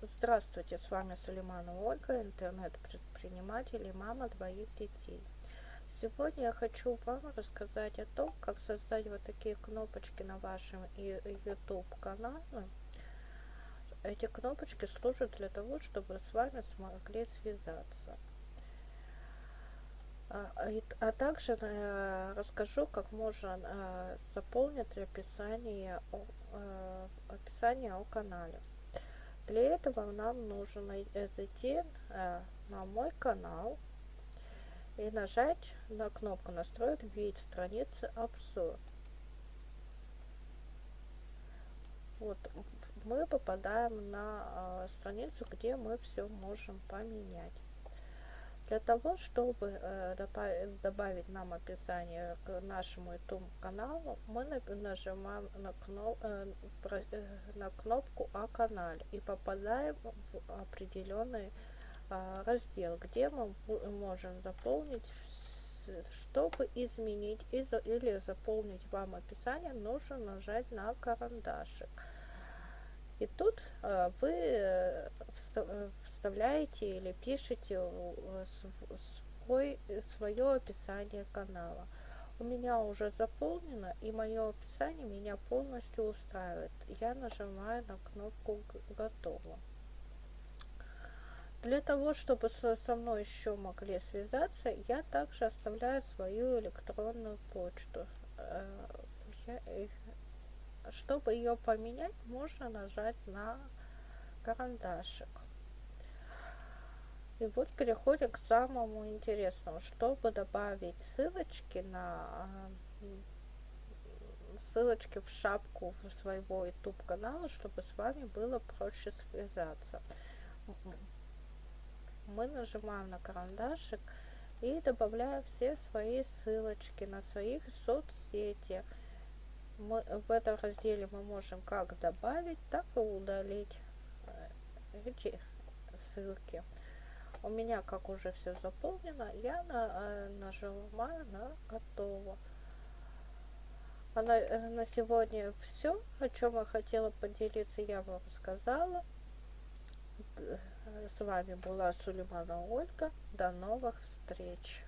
Здравствуйте, с вами Сулейманова Ольга, интернет-предприниматель и мама двоих детей. Сегодня я хочу вам рассказать о том, как создать вот такие кнопочки на вашем YouTube канале. Эти кнопочки служат для того, чтобы с вами смогли связаться. А, а также э, расскажу, как можно э, заполнить описание э, описание о канале. Для этого нам нужно э, зайти э, на мой канал и нажать на кнопку настроить вид страницы обзор. Вот мы попадаем на э, страницу, где мы все можем поменять. Для того, чтобы э, добавить нам описание к нашему YouTube каналу, мы нажимаем на, э, э, кнопку о канале и попадаем в определенный раздел, где мы можем заполнить, чтобы изменить или заполнить вам описание, нужно нажать на карандашик. И тут э, вы э, э, вставляете или пишете свой, свое описание канала. У меня уже заполнено, и мое описание меня полностью устраивает. Я нажимаю на кнопку «Готово». Для того, чтобы со мной еще могли связаться, я также оставляю свою электронную почту. Чтобы ее поменять, можно нажать на карандашик. И вот переходим к самому интересному. Чтобы добавить ссылочки на ссылочки в шапку своего YouTube канала, чтобы с вами было проще связаться. Мы нажимаем на карандашик и добавляем все свои ссылочки на своих соцсети мы, в этом разделе мы можем как добавить, так и удалить э, эти ссылки. У меня как уже все заполнено, я на, э, нажимаю на готово. А на, э, на сегодня все, о чем я хотела поделиться, я вам сказала. С вами была Сулеймана Ольга. До новых встреч!